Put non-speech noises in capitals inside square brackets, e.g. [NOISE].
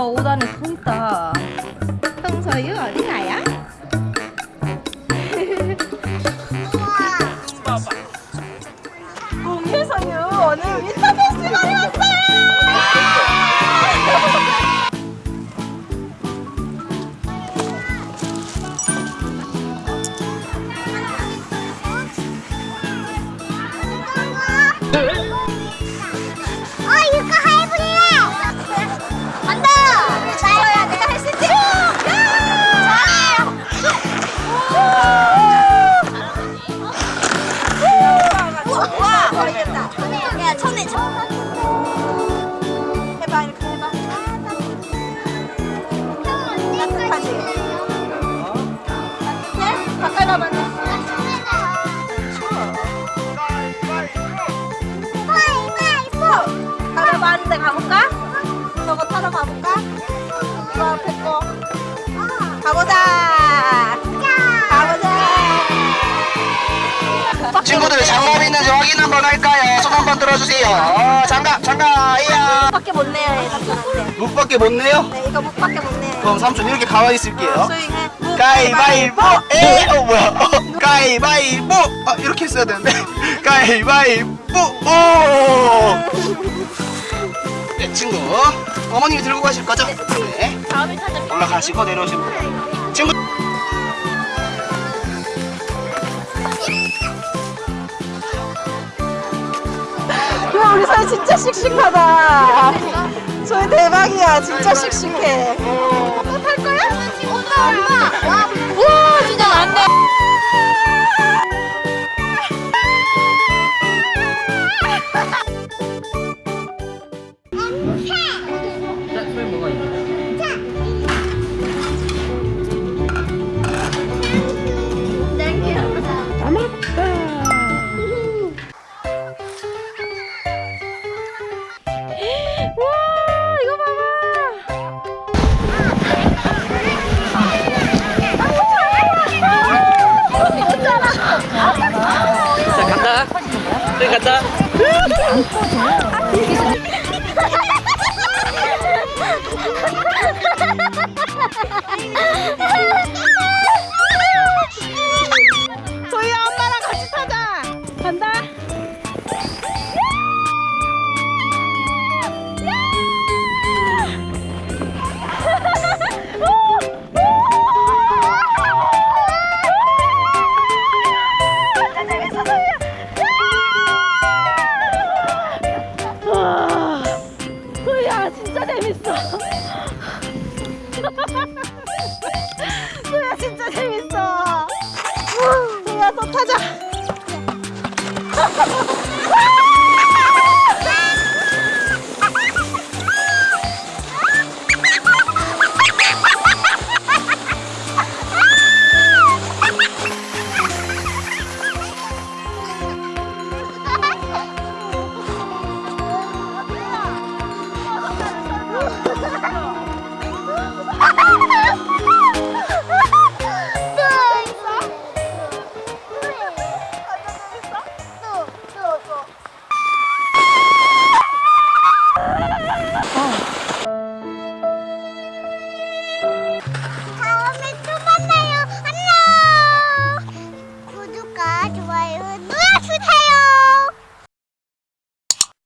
오빠 옷 안에 서 있다. 홍서유 어디 가요? 홍혜성유 오늘 윈터 페스티벌에 왔어요. 어 [LAUGHS] 데 가볼까? 저거 타러 가볼까? 이거 앞에 거 가보자 가보자 친구들 장갑 있는지 확인 한번 할까요? 손 한번 들어주세요. 어, 장갑, 장갑, 이야. 밖에 못 내요 얘 삼촌한테 묵밖에 못 내요? 네 이거 목밖에 못 내요 그럼 삼촌 이렇게 가만히 있을게요. 묵, 가위바위보! 에! 어, 뭐야? 어, 가위바위보! 아, 이렇게 했어야 되는데. [LAUGHS] 가위바위보! 오! 네, 친구. 어머님이 들고 가실 거죠? 네. 다음에 찾아. 올라가시고 내려오시면 돼요. 친구. 야 우리 사이 진짜 씩씩하다. 저희 대박이야. 진짜 씩씩해. 탈 거야? 엄마 자네 간다 소야 진짜 재밌어. 소야 또 타자. [LAUGHS]